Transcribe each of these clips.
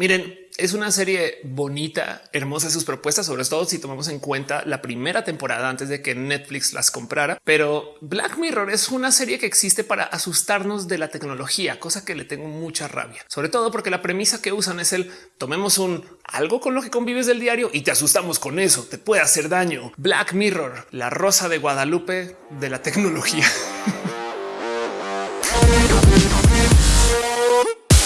Miren, es una serie bonita, hermosa sus propuestas, sobre todo si tomamos en cuenta la primera temporada antes de que Netflix las comprara. Pero Black Mirror es una serie que existe para asustarnos de la tecnología, cosa que le tengo mucha rabia, sobre todo porque la premisa que usan es el tomemos un algo con lo que convives del diario y te asustamos con eso, te puede hacer daño. Black Mirror, la rosa de Guadalupe de la tecnología.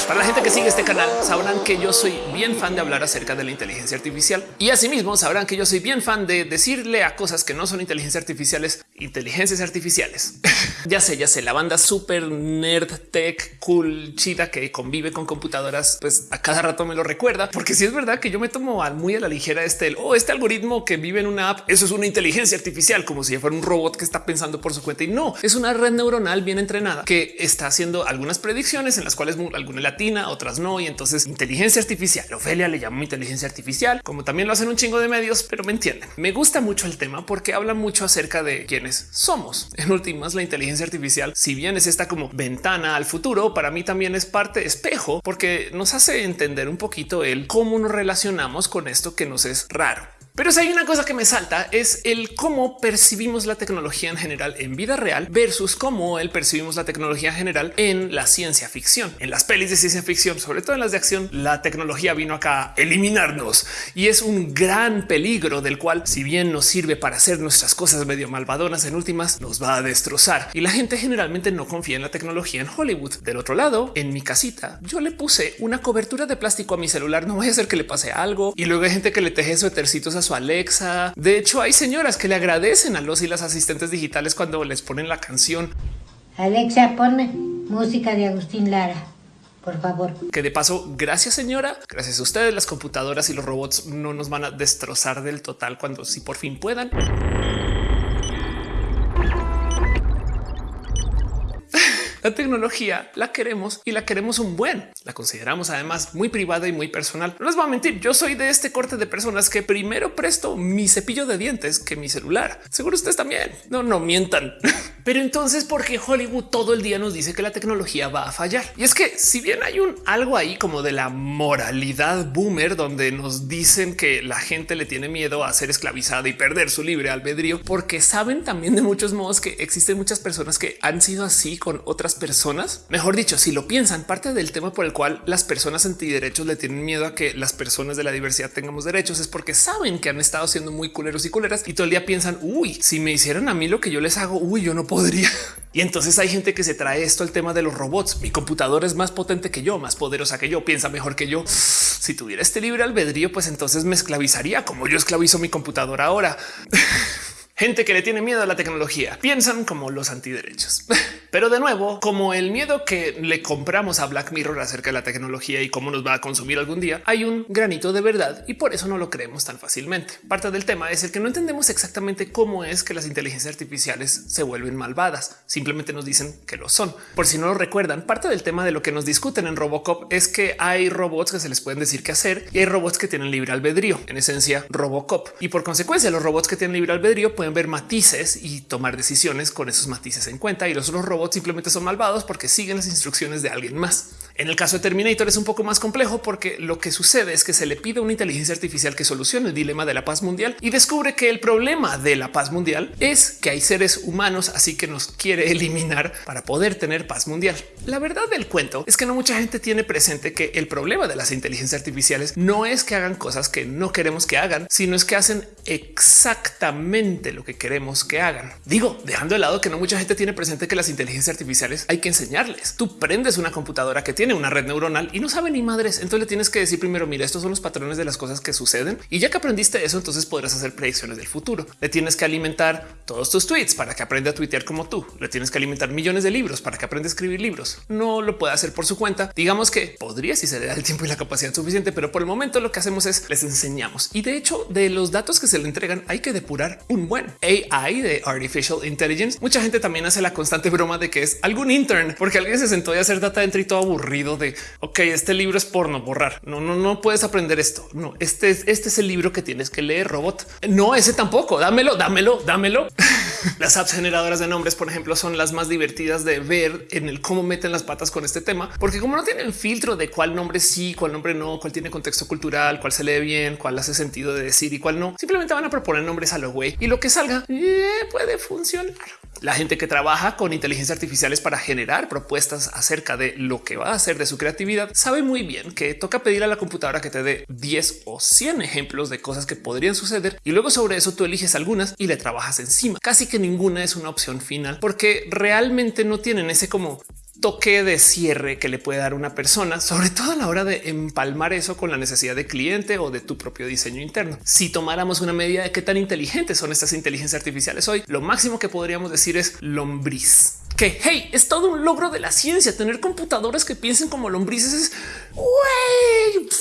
Para la gente que sigue este canal sabrán que yo soy bien fan de hablar acerca de la inteligencia artificial y asimismo sabrán que yo soy bien fan de decirle a cosas que no son inteligencia artificiales, inteligencias artificiales. ya sé, ya sé, la banda super nerd tech cool chida que convive con computadoras, pues a cada rato me lo recuerda, porque si es verdad que yo me tomo muy a la ligera este o oh, este algoritmo que vive en una app, eso es una inteligencia artificial, como si fuera un robot que está pensando por su cuenta y no es una red neuronal bien entrenada que está haciendo algunas predicciones en las cuales alguna latina, otras no. Y entonces inteligencia artificial. Ofelia le llamo inteligencia artificial, como también lo hacen un chingo de medios, pero me entienden. Me gusta mucho el tema porque habla mucho acerca de quiénes somos. En últimas, la inteligencia artificial, si bien es esta como ventana al futuro, para mí también es parte espejo porque nos hace entender un poquito el cómo nos relacionamos con esto que nos es raro. Pero si hay una cosa que me salta es el cómo percibimos la tecnología en general en vida real versus cómo el percibimos la tecnología en general en la ciencia ficción. En las pelis de ciencia ficción, sobre todo en las de acción, la tecnología vino acá a eliminarnos y es un gran peligro del cual, si bien nos sirve para hacer nuestras cosas medio malvadonas, en últimas nos va a destrozar. Y la gente generalmente no confía en la tecnología en Hollywood. Del otro lado, en mi casita, yo le puse una cobertura de plástico a mi celular. No voy a hacer que le pase algo. Y luego hay gente que le teje suétercitos a su Alexa. De hecho, hay señoras que le agradecen a los y las asistentes digitales cuando les ponen la canción. Alexa, pone música de Agustín Lara. Por favor. Que de paso, gracias señora, gracias a ustedes, las computadoras y los robots no nos van a destrozar del total cuando si por fin puedan. La tecnología la queremos y la queremos un buen. La consideramos además muy privada y muy personal. No les voy a mentir. Yo soy de este corte de personas que primero presto mi cepillo de dientes que mi celular. Seguro ustedes también. No, no mientan. Pero entonces, ¿por qué Hollywood todo el día nos dice que la tecnología va a fallar? Y es que si bien hay un algo ahí como de la moralidad boomer, donde nos dicen que la gente le tiene miedo a ser esclavizada y perder su libre albedrío, porque saben también de muchos modos que existen muchas personas que han sido así con otras personas. Mejor dicho, si lo piensan, parte del tema por el cual las personas antiderechos le tienen miedo a que las personas de la diversidad tengamos derechos es porque saben que han estado siendo muy culeros y culeras y todo el día piensan, uy, si me hicieran a mí lo que yo les hago, uy, yo no podría. Y entonces hay gente que se trae esto al tema de los robots. Mi computadora es más potente que yo, más poderosa que yo, piensa mejor que yo. Si tuviera este libre albedrío, pues entonces me esclavizaría como yo esclavizo mi computadora ahora. Gente que le tiene miedo a la tecnología piensan como los antiderechos. Pero de nuevo, como el miedo que le compramos a Black Mirror acerca de la tecnología y cómo nos va a consumir algún día, hay un granito de verdad y por eso no lo creemos tan fácilmente. Parte del tema es el que no entendemos exactamente cómo es que las inteligencias artificiales se vuelven malvadas. Simplemente nos dicen que lo son. Por si no lo recuerdan, parte del tema de lo que nos discuten en Robocop es que hay robots que se les pueden decir qué hacer y hay robots que tienen libre albedrío, en esencia Robocop. Y por consecuencia, los robots que tienen libre albedrío pueden ver matices y tomar decisiones con esos matices en cuenta y los otros robots simplemente son malvados porque siguen las instrucciones de alguien más. En el caso de Terminator es un poco más complejo porque lo que sucede es que se le pide una inteligencia artificial que solucione el dilema de la paz mundial y descubre que el problema de la paz mundial es que hay seres humanos, así que nos quiere eliminar para poder tener paz mundial. La verdad del cuento es que no mucha gente tiene presente que el problema de las inteligencias artificiales no es que hagan cosas que no queremos que hagan, sino es que hacen exactamente lo que queremos que hagan. Digo, dejando de lado que no mucha gente tiene presente que las inteligencias artificiales hay que enseñarles. Tú prendes una computadora que tiene tiene una red neuronal y no sabe ni madres. Entonces le tienes que decir primero, mira, estos son los patrones de las cosas que suceden. Y ya que aprendiste eso, entonces podrás hacer predicciones del futuro. Le tienes que alimentar todos tus tweets para que aprenda a tuitear como tú. Le tienes que alimentar millones de libros para que aprenda a escribir libros. No lo puede hacer por su cuenta. Digamos que podría si se le da el tiempo y la capacidad suficiente, pero por el momento lo que hacemos es les enseñamos. Y de hecho, de los datos que se le entregan, hay que depurar un buen AI de Artificial Intelligence. Mucha gente también hace la constante broma de que es algún intern porque alguien se sentó a hacer data entry todo aburrido de ok, este libro es porno, borrar. No, no, no puedes aprender esto. No, este es, este es el libro que tienes que leer, robot. No, ese tampoco. Dámelo, dámelo, dámelo. las apps generadoras de nombres, por ejemplo, son las más divertidas de ver en el cómo meten las patas con este tema, porque como no tienen filtro de cuál nombre sí, cuál nombre no, cuál tiene contexto cultural, cuál se lee bien, cuál hace sentido de decir y cuál no, simplemente van a proponer nombres a lo güey y lo que salga eh, puede funcionar. La gente que trabaja con inteligencia artificiales para generar propuestas acerca de lo que va a hacer de su creatividad sabe muy bien que toca pedir a la computadora que te dé 10 o 100 ejemplos de cosas que podrían suceder y luego sobre eso tú eliges algunas y le trabajas encima. Casi que ninguna es una opción final porque realmente no tienen ese como toque de cierre que le puede dar una persona, sobre todo a la hora de empalmar eso con la necesidad de cliente o de tu propio diseño interno. Si tomáramos una medida de qué tan inteligentes son estas inteligencias artificiales hoy, lo máximo que podríamos decir es lombriz que hey, es todo un logro de la ciencia. Tener computadoras que piensen como lombrices es.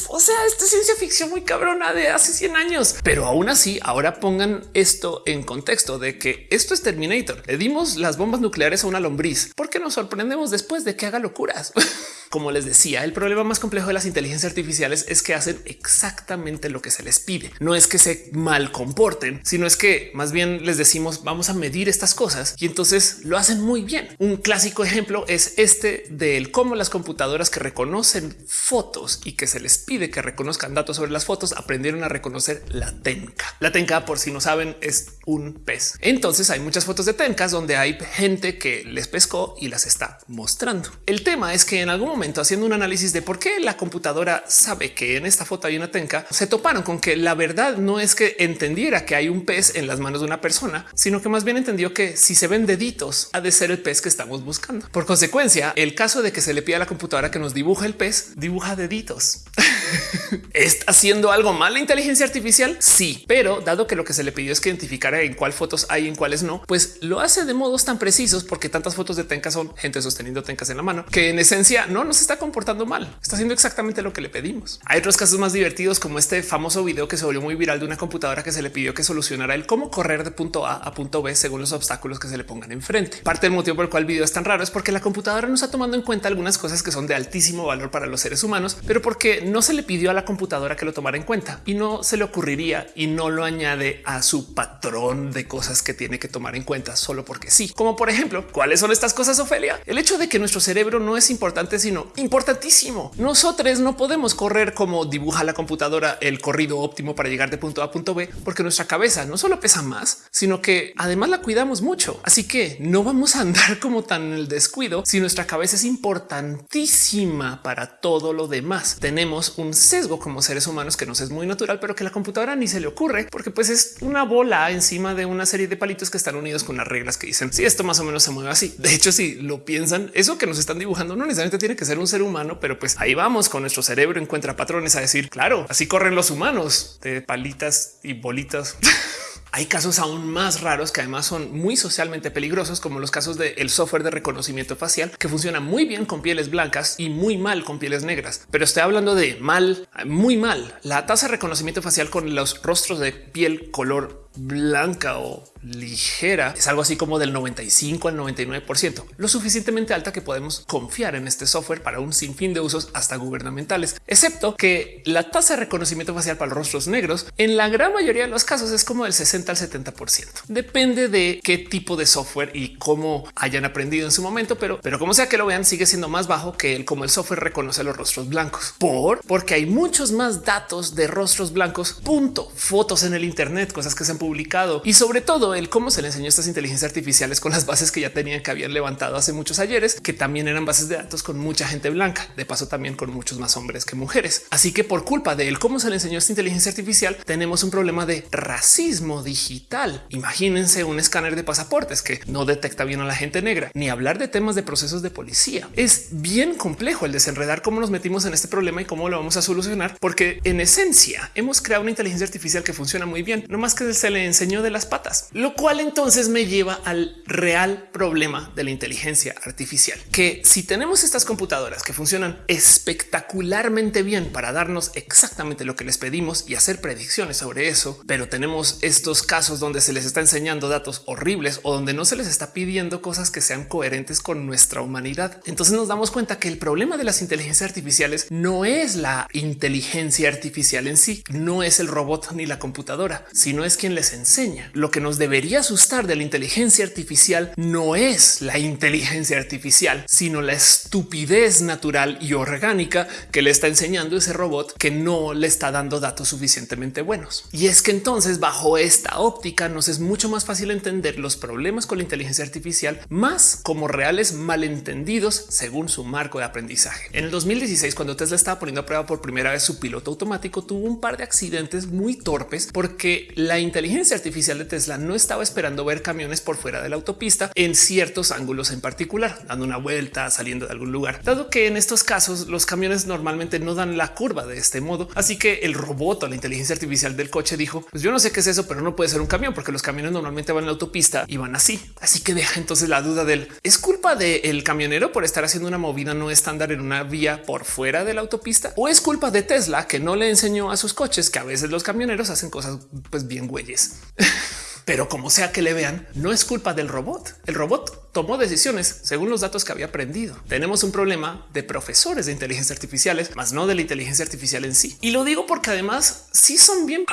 O sea, esta ciencia ficción muy cabrona de hace 100 años, pero aún así, ahora pongan esto en contexto de que esto es Terminator. Le dimos las bombas nucleares a una lombriz porque nos sorprendemos después de que haga locuras. Como les decía, el problema más complejo de las inteligencias artificiales es que hacen exactamente lo que se les pide. No es que se mal comporten, sino es que más bien les decimos vamos a medir estas cosas y entonces lo hacen muy bien. Un clásico ejemplo es este del cómo las computadoras que reconocen fotos y que se les pide que reconozcan datos sobre las fotos aprendieron a reconocer la tenca. La tenca, por si no saben, es un pez. Entonces hay muchas fotos de tencas donde hay gente que les pescó y las está mostrando. El tema es que en algún momento haciendo un análisis de por qué la computadora sabe que en esta foto hay una tenca, se toparon con que la verdad no es que entendiera que hay un pez en las manos de una persona, sino que más bien entendió que si se ven deditos ha de ser el pez que estamos buscando. Por consecuencia, el caso de que se le pida a la computadora que nos dibuje el pez, dibuja deditos. ¿Está haciendo algo mal la inteligencia artificial? Sí, pero dado que lo que se le pidió es que identificara en cuál fotos hay y en cuáles no, pues lo hace de modos tan precisos porque tantas fotos de tencas son gente sosteniendo tencas en la mano que en esencia no nos está comportando mal. Está haciendo exactamente lo que le pedimos. Hay otros casos más divertidos como este famoso video que se volvió muy viral de una computadora que se le pidió que solucionara el cómo correr de punto A a punto B según los obstáculos que se le pongan enfrente. Parte del motivo por el cual el video es tan raro es porque la computadora no está tomando en cuenta algunas cosas que son de altísimo valor para los seres humanos, pero porque no se le pidió a la computadora que lo tomara en cuenta y no se le ocurriría y no lo añade a su patrón de cosas que tiene que tomar en cuenta solo porque sí. Como por ejemplo, ¿cuáles son estas cosas, Ofelia? El hecho de que nuestro cerebro no es importante, sino importantísimo. Nosotros no podemos correr como dibuja la computadora el corrido óptimo para llegar de punto A a punto B, porque nuestra cabeza no solo pesa más, sino que además la cuidamos mucho. Así que no vamos a andar como tan el descuido si nuestra cabeza es importantísima para todo lo demás. Tenemos un sesgo como seres humanos que nos es muy natural, pero que la computadora ni se le ocurre porque pues es una bola encima de una serie de palitos que están unidos con las reglas que dicen si esto más o menos se mueve así. De hecho, si lo piensan, eso que nos están dibujando no necesariamente tiene que ser un ser humano, pero pues ahí vamos con nuestro cerebro encuentra patrones a decir claro, así corren los humanos de palitas y bolitas. Hay casos aún más raros que además son muy socialmente peligrosos, como los casos del software de reconocimiento facial, que funciona muy bien con pieles blancas y muy mal con pieles negras. Pero estoy hablando de mal, muy mal. La tasa de reconocimiento facial con los rostros de piel color blanca o ligera es algo así como del 95 al 99%, lo suficientemente alta que podemos confiar en este software para un sinfín de usos hasta gubernamentales, excepto que la tasa de reconocimiento facial para los rostros negros en la gran mayoría de los casos es como del 60 al 70%. Depende de qué tipo de software y cómo hayan aprendido en su momento, pero, pero como sea que lo vean, sigue siendo más bajo que el como el software reconoce los rostros blancos por porque hay muchos más datos de rostros blancos, punto, fotos en el Internet, cosas que se han publicado y sobre todo el cómo se le enseñó estas inteligencias artificiales con las bases que ya tenían que habían levantado hace muchos ayeres, que también eran bases de datos con mucha gente blanca, de paso también con muchos más hombres que mujeres. Así que por culpa de él, cómo se le enseñó esta inteligencia artificial, tenemos un problema de racismo digital. Imagínense un escáner de pasaportes que no detecta bien a la gente negra, ni hablar de temas de procesos de policía. Es bien complejo el desenredar cómo nos metimos en este problema y cómo lo vamos a solucionar, porque en esencia hemos creado una inteligencia artificial que funciona muy bien, no más que se le enseñó de las patas, lo cual entonces me lleva al real problema de la inteligencia artificial, que si tenemos estas computadoras que funcionan espectacularmente bien para darnos exactamente lo que les pedimos y hacer predicciones sobre eso, pero tenemos estos casos donde se les está enseñando datos horribles o donde no se les está pidiendo cosas que sean coherentes con nuestra humanidad. Entonces nos damos cuenta que el problema de las inteligencias artificiales no es la inteligencia artificial en sí, no es el robot ni la computadora, sino es quien les enseña. Lo que nos debería asustar de la inteligencia artificial no es la inteligencia artificial, sino la estupidez natural y orgánica que le está enseñando ese robot que no le está dando datos suficientemente buenos. Y es que entonces bajo esta óptica nos es mucho más fácil entender los problemas con la inteligencia artificial más como reales malentendidos según su marco de aprendizaje. En el 2016, cuando Tesla estaba poniendo a prueba por primera vez su piloto automático, tuvo un par de accidentes muy torpes porque la inteligencia artificial de Tesla no estaba esperando ver camiones por fuera de la autopista en ciertos ángulos en particular, dando una vuelta, saliendo de algún lugar, dado que en estos casos los camiones normalmente no dan la curva de este modo. Así que el robot o la inteligencia artificial del coche dijo, pues yo no sé qué es eso, pero no puede ser un camión porque los camiones normalmente van en la autopista y van así. Así que deja entonces la duda del es culpa del camionero por estar haciendo una movida no estándar en una vía por fuera de la autopista o es culpa de Tesla que no le enseñó a sus coches que a veces los camioneros hacen cosas pues bien güeyes. Pero como sea que le vean, no es culpa del robot. El robot tomó decisiones según los datos que había aprendido. Tenemos un problema de profesores de inteligencia artificiales, más no de la inteligencia artificial en sí. Y lo digo porque además sí son bien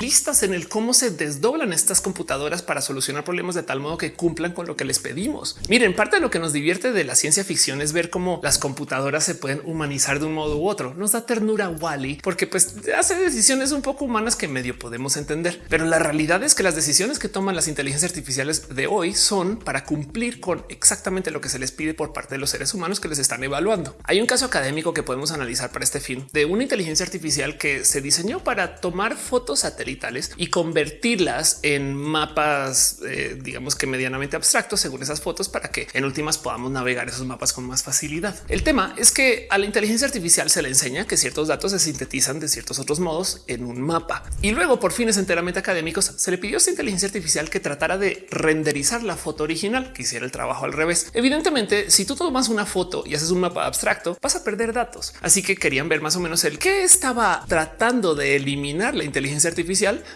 listas en el cómo se desdoblan estas computadoras para solucionar problemas de tal modo que cumplan con lo que les pedimos. Miren, parte de lo que nos divierte de la ciencia ficción es ver cómo las computadoras se pueden humanizar de un modo u otro. Nos da ternura Wally porque pues hace decisiones un poco humanas que medio podemos entender. Pero la realidad es que las decisiones que toman las inteligencias artificiales de hoy son para cumplir con exactamente lo que se les pide por parte de los seres humanos que les están evaluando. Hay un caso académico que podemos analizar para este fin de una inteligencia artificial que se diseñó para tomar fotos satelitales y convertirlas en mapas, eh, digamos que medianamente abstractos según esas fotos para que en últimas podamos navegar esos mapas con más facilidad. El tema es que a la inteligencia artificial se le enseña que ciertos datos se sintetizan de ciertos otros modos en un mapa y luego por fines enteramente académicos se le pidió a esta inteligencia artificial que tratara de renderizar la foto original, que hiciera el trabajo al revés. Evidentemente, si tú tomas una foto y haces un mapa abstracto, vas a perder datos. Así que querían ver más o menos el que estaba tratando de eliminar la inteligencia artificial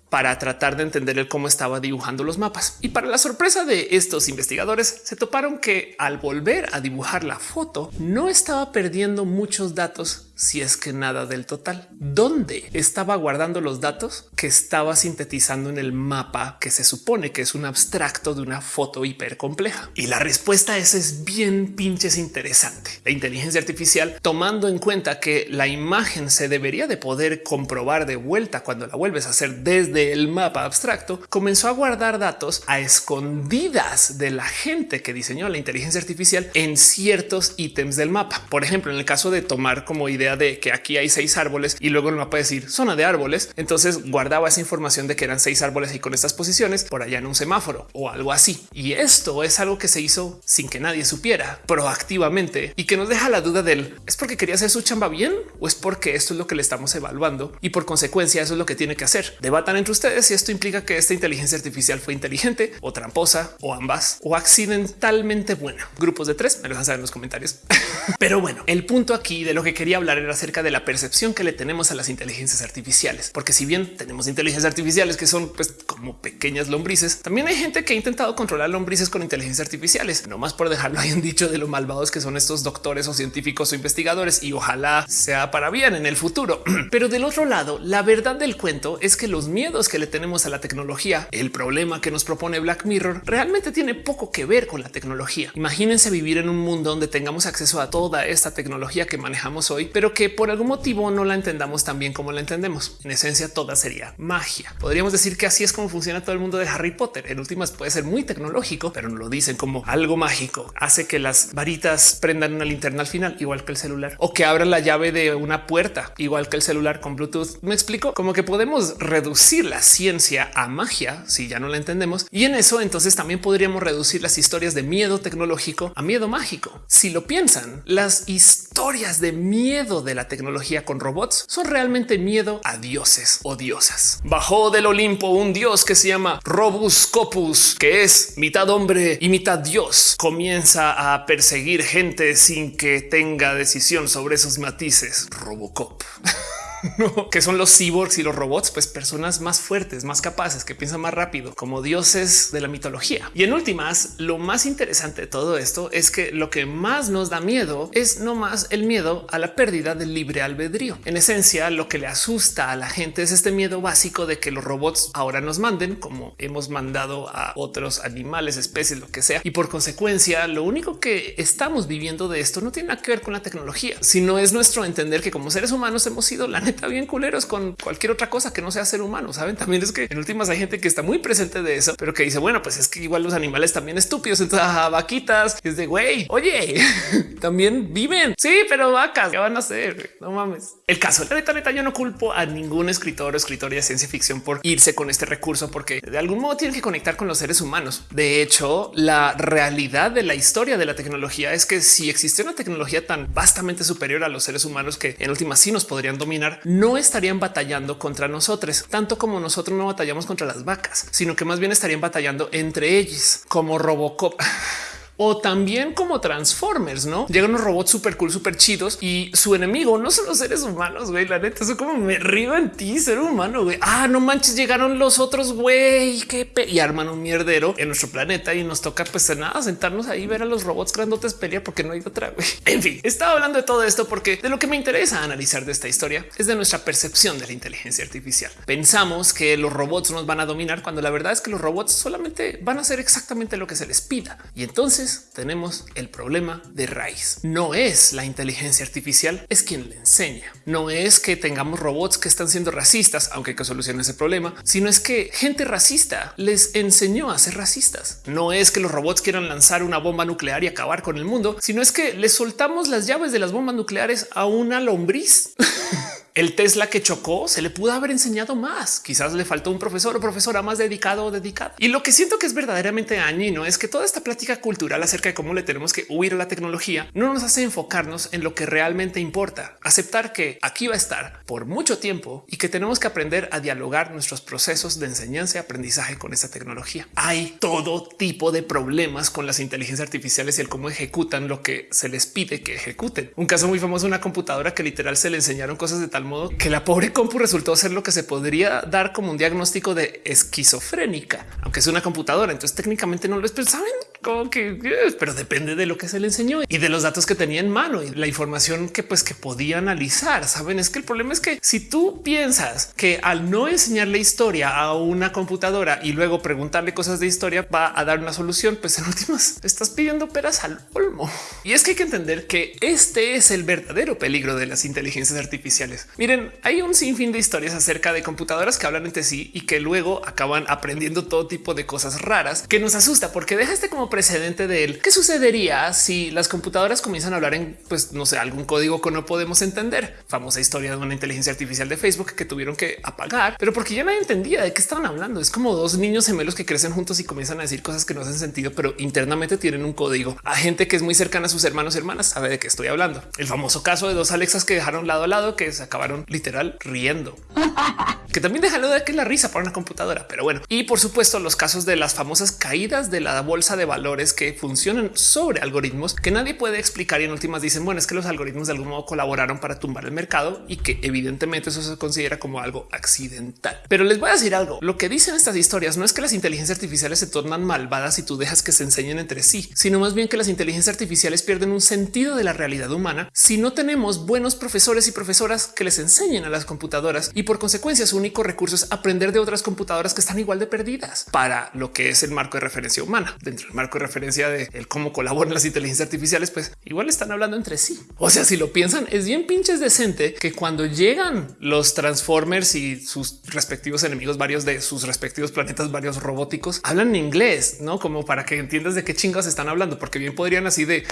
para tratar de entender el cómo estaba dibujando los mapas. Y para la sorpresa de estos investigadores, se toparon que al volver a dibujar la foto, no estaba perdiendo muchos datos si es que nada del total. ¿Dónde estaba guardando los datos que estaba sintetizando en el mapa que se supone que es un abstracto de una foto hiper compleja? Y la respuesta a es bien pinches interesante. La inteligencia artificial, tomando en cuenta que la imagen se debería de poder comprobar de vuelta cuando la vuelves a hacer desde el mapa abstracto, comenzó a guardar datos a escondidas de la gente que diseñó la inteligencia artificial en ciertos ítems del mapa. Por ejemplo, en el caso de tomar como idea de que aquí hay seis árboles y luego el mapa decir zona de árboles. Entonces guardaba esa información de que eran seis árboles y con estas posiciones por allá en un semáforo o algo así. Y esto es algo que se hizo sin que nadie supiera proactivamente y que nos deja la duda del es porque quería hacer su chamba bien o es porque esto es lo que le estamos evaluando y por consecuencia eso es lo que tiene que hacer. Debatan entre ustedes si esto implica que esta inteligencia artificial fue inteligente o tramposa o ambas o accidentalmente buena. Grupos de tres me lo dejan saber en los comentarios. Pero bueno, el punto aquí de lo que quería hablar acerca de la percepción que le tenemos a las inteligencias artificiales, porque si bien tenemos inteligencias artificiales que son pues como pequeñas lombrices, también hay gente que ha intentado controlar lombrices con inteligencias artificiales, no más por dejarlo ahí en dicho de lo malvados que son estos doctores o científicos o investigadores y ojalá sea para bien en el futuro. Pero del otro lado, la verdad del cuento es que los miedos que le tenemos a la tecnología, el problema que nos propone Black Mirror, realmente tiene poco que ver con la tecnología. Imagínense vivir en un mundo donde tengamos acceso a toda esta tecnología que manejamos hoy, pero que por algún motivo no la entendamos tan bien como la entendemos. En esencia, toda sería magia. Podríamos decir que así es como funciona todo el mundo de Harry Potter. En últimas puede ser muy tecnológico, pero no lo dicen como algo mágico. Hace que las varitas prendan una linterna al final, igual que el celular, o que abran la llave de una puerta, igual que el celular con Bluetooth. Me explico como que podemos reducir la ciencia a magia si ya no la entendemos. Y en eso entonces también podríamos reducir las historias de miedo tecnológico a miedo mágico. Si lo piensan, las historias de miedo de la tecnología con robots son realmente miedo a dioses o diosas. Bajó del Olimpo un dios que se llama Robus Copus, que es mitad hombre y mitad Dios, comienza a perseguir gente sin que tenga decisión sobre esos matices. Robocop. no, que son los cyborgs y los robots, pues personas más fuertes, más capaces, que piensan más rápido, como dioses de la mitología. Y en últimas, lo más interesante de todo esto es que lo que más nos da miedo es no más el miedo a la pérdida del libre albedrío. En esencia, lo que le asusta a la gente es este miedo básico de que los robots ahora nos manden como hemos mandado a otros animales, especies, lo que sea. Y por consecuencia, lo único que estamos viviendo de esto no tiene nada que ver con la tecnología, sino es nuestro entender que como seres humanos hemos sido la está bien culeros con cualquier otra cosa que no sea ser humano. Saben, también es que en últimas hay gente que está muy presente de eso, pero que dice, bueno, pues es que igual los animales también estúpidos. Entonces, vaquitas es de güey, oye, también viven. Sí, pero vacas, ¿qué van a hacer? No mames. El caso, la neta, neta, yo no culpo a ningún escritor o escritora de ciencia ficción por irse con este recurso, porque de algún modo tienen que conectar con los seres humanos. De hecho, la realidad de la historia de la tecnología es que si existe una tecnología tan vastamente superior a los seres humanos que en últimas sí nos podrían dominar, no estarían batallando contra nosotros, tanto como nosotros no batallamos contra las vacas, sino que más bien estarían batallando entre ellos, como Robocop. o también como Transformers, no llegan unos robots súper cool, súper chidos y su enemigo no son los seres humanos. Güey, la neta, eso como me río en ti, ser humano. Ah, no manches, llegaron los otros güey, qué y arman un mierdero en nuestro planeta y nos toca, pues nada, sentarnos ahí, ver a los robots grandotes pelear porque no hay otra. Güey. En fin, estaba hablando de todo esto porque de lo que me interesa analizar de esta historia es de nuestra percepción de la inteligencia artificial. Pensamos que los robots nos van a dominar cuando la verdad es que los robots solamente van a hacer exactamente lo que se les pida y entonces tenemos el problema de raíz. No es la inteligencia artificial, es quien le enseña. No es que tengamos robots que están siendo racistas, aunque hay que solucionar ese problema, sino es que gente racista les enseñó a ser racistas. No es que los robots quieran lanzar una bomba nuclear y acabar con el mundo, sino es que les soltamos las llaves de las bombas nucleares a una lombriz. El Tesla que chocó se le pudo haber enseñado más. Quizás le faltó un profesor o profesora más dedicado o dedicada. Y lo que siento que es verdaderamente dañino es que toda esta plática cultural acerca de cómo le tenemos que huir a la tecnología no nos hace enfocarnos en lo que realmente importa. Aceptar que aquí va a estar por mucho tiempo y que tenemos que aprender a dialogar nuestros procesos de enseñanza y aprendizaje con esta tecnología. Hay todo tipo de problemas con las inteligencias artificiales y el cómo ejecutan lo que se les pide que ejecuten. Un caso muy famoso, una computadora que literal se le enseñaron cosas de tal modo que la pobre compu resultó ser lo que se podría dar como un diagnóstico de esquizofrénica, aunque es una computadora. Entonces técnicamente no lo es, pero saben como que, pero depende de lo que se le enseñó y de los datos que tenía en mano y la información que pues que podía analizar. Saben, es que el problema es que si tú piensas que al no enseñarle historia a una computadora y luego preguntarle cosas de historia va a dar una solución, pues en últimas estás pidiendo peras al olmo. Y es que hay que entender que este es el verdadero peligro de las inteligencias artificiales. Miren, hay un sinfín de historias acerca de computadoras que hablan entre sí y que luego acaban aprendiendo todo tipo de cosas raras que nos asusta porque deja este como precedente de él. ¿Qué sucedería si las computadoras comienzan a hablar en, pues no sé, algún código que no podemos entender? Famosa historia de una inteligencia artificial de Facebook que tuvieron que apagar, pero porque ya nadie entendía de qué estaban hablando. Es como dos niños gemelos que crecen juntos y comienzan a decir cosas que no hacen sentido, pero internamente tienen un código. A gente que es muy cercana a sus hermanos y hermanas sabe de qué estoy hablando. El famoso caso de dos Alexas que dejaron lado a lado que se acabaron literal riendo, que también deja de que la risa para una computadora. Pero bueno, y por supuesto, los casos de las famosas caídas de la bolsa de valores que funcionan sobre algoritmos que nadie puede explicar. Y en últimas dicen, bueno, es que los algoritmos de algún modo colaboraron para tumbar el mercado y que evidentemente eso se considera como algo accidental. Pero les voy a decir algo. Lo que dicen estas historias no es que las inteligencias artificiales se tornan malvadas y tú dejas que se enseñen entre sí, sino más bien que las inteligencias artificiales pierden un sentido de la realidad humana si no tenemos buenos profesores y profesoras que les enseñen a las computadoras y por consecuencia su único recurso es aprender de otras computadoras que están igual de perdidas para lo que es el marco de referencia humana. Dentro del marco de referencia de el cómo colaboran las inteligencias artificiales, pues igual están hablando entre sí. O sea, si lo piensan, es bien pinches decente que cuando llegan los Transformers y sus respectivos enemigos, varios de sus respectivos planetas, varios robóticos, hablan inglés, no como para que entiendas de qué chingas están hablando, porque bien podrían así de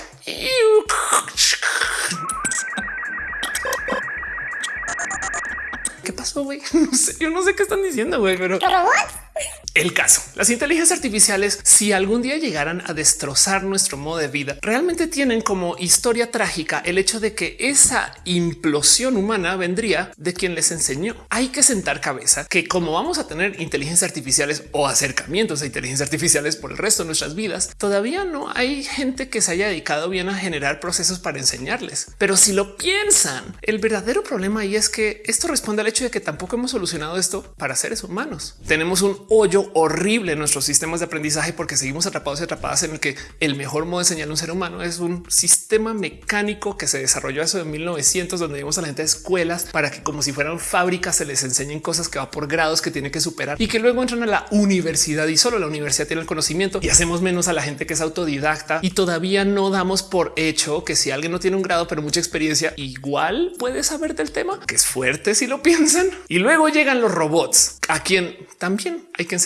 ¿Qué pasó, güey? No sé, yo no sé qué están diciendo, güey, pero... El caso, las inteligencias artificiales, si algún día llegaran a destrozar nuestro modo de vida, realmente tienen como historia trágica el hecho de que esa implosión humana vendría de quien les enseñó. Hay que sentar cabeza que como vamos a tener inteligencias artificiales o acercamientos a inteligencias artificiales por el resto de nuestras vidas, todavía no hay gente que se haya dedicado bien a generar procesos para enseñarles. Pero si lo piensan, el verdadero problema ahí es que esto responde al hecho de que tampoco hemos solucionado esto para seres humanos. Tenemos un hoyo horrible nuestros sistemas de aprendizaje porque seguimos atrapados y atrapadas en el que el mejor modo de enseñar a un ser humano es un sistema mecánico que se desarrolló eso en 1900, donde vimos a la gente de escuelas para que como si fueran fábricas se les enseñen cosas que va por grados que tiene que superar y que luego entran a la universidad y solo la universidad tiene el conocimiento y hacemos menos a la gente que es autodidacta y todavía no damos por hecho que si alguien no tiene un grado pero mucha experiencia igual puede saber del tema, que es fuerte si lo piensan. Y luego llegan los robots a quien también hay que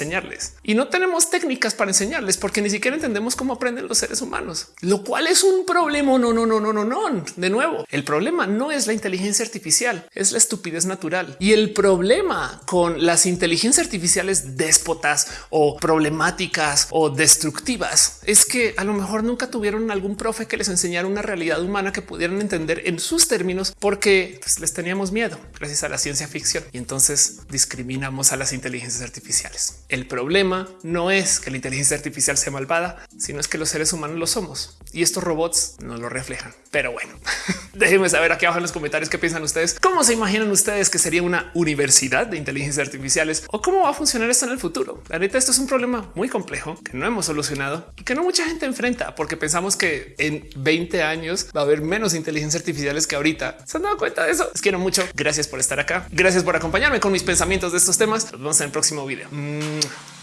y no tenemos técnicas para enseñarles porque ni siquiera entendemos cómo aprenden los seres humanos, lo cual es un problema. No, no, no, no, no, no. De nuevo, el problema no es la inteligencia artificial, es la estupidez natural. Y el problema con las inteligencias artificiales déspotas o problemáticas o destructivas es que a lo mejor nunca tuvieron algún profe que les enseñara una realidad humana que pudieran entender en sus términos porque pues, les teníamos miedo gracias a la ciencia ficción y entonces discriminamos a las inteligencias artificiales. Problema no es que la inteligencia artificial sea malvada, sino es que los seres humanos lo somos y estos robots no lo reflejan. Pero bueno, déjenme saber aquí abajo en los comentarios qué piensan ustedes. ¿Cómo se imaginan ustedes que sería una universidad de inteligencia artificiales o cómo va a funcionar esto en el futuro? La neta, esto es un problema muy complejo que no hemos solucionado y que no mucha gente enfrenta porque pensamos que en 20 años va a haber menos inteligencia artificiales que ahorita. ¿Se han dado cuenta de eso? Les quiero mucho. Gracias por estar acá. Gracias por acompañarme con mis pensamientos de estos temas. Nos vemos en el próximo video. Mm.